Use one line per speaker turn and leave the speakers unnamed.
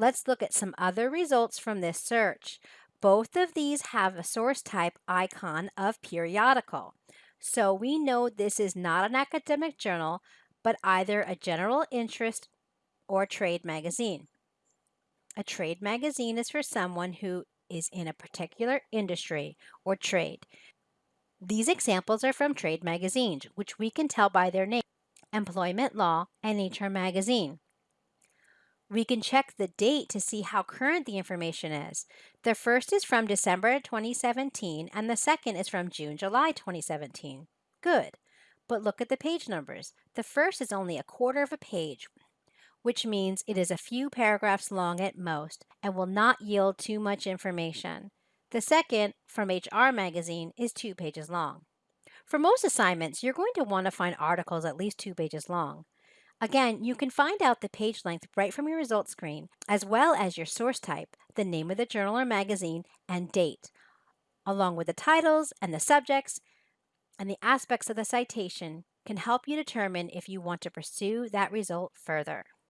Let's look at some other results from this search. Both of these have a source type icon of periodical. So we know this is not an academic journal, but either a general interest or trade magazine. A trade magazine is for someone who is in a particular industry or trade. These examples are from trade magazines, which we can tell by their name, Employment Law and HR Magazine. We can check the date to see how current the information is. The first is from December 2017 and the second is from June, July 2017. Good. But look at the page numbers. The first is only a quarter of a page, which means it is a few paragraphs long at most and will not yield too much information. The second, from HR Magazine, is two pages long. For most assignments, you're going to want to find articles at least two pages long. Again, you can find out the page length right from your results screen, as well as your source type, the name of the journal or magazine, and date, along with the titles and the subjects and the aspects of the citation can help you determine if you want to pursue that result further.